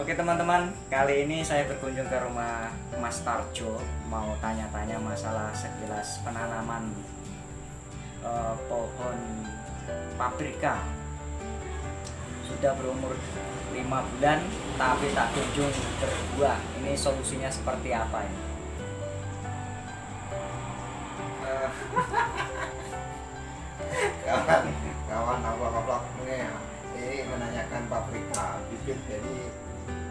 Oke teman-teman, kali ini saya berkunjung ke rumah Mas Tarjo mau tanya-tanya masalah sekilas penanaman eh, pohon paprika. Sudah berumur 5 bulan tapi tak kunjung berbuah. Ini solusinya seperti apa ini? Eh, kawan kawan apa vlog ini ini menanyakan paprika bibit jadi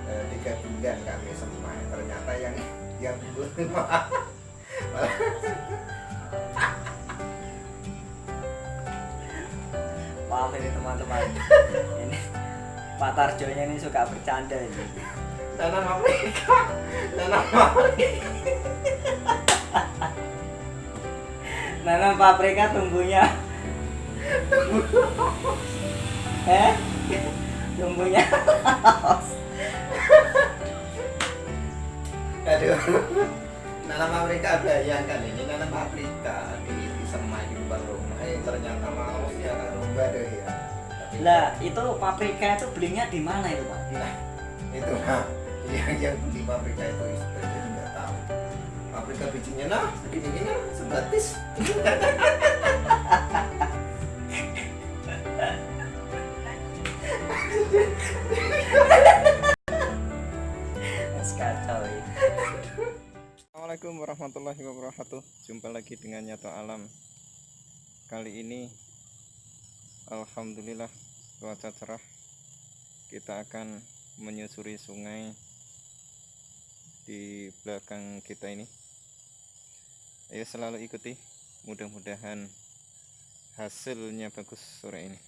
tiga bulan kami semua ternyata yang yang belum Maaf ini teman-teman. ini Pak Tarjonya ini suka bercanda ini. tanam paprika tanam paprika Nanam paprika tumbuhnya. eh? Tumbuhnya. Nanam paprika bayangkan ini nanam paprika di, di semai di depan rumah eh, ternyata mau ya kan rumah deh ya Tapi- Lah, itu paprika itu belinya di mana itu, Pak? Nah, itu nah yang yang beli paprika itu istri nggak tahu. Paprika bijinya nah segini gini sebatis. Assalamualaikum warahmatullahi wabarakatuh. Jumpa lagi dengan Nyato Alam. Kali ini Alhamdulillah cuaca cerah. Kita akan menyusuri sungai Di belakang kita ini. Ayo selalu ikuti. Mudah-mudahan hasilnya bagus sore ini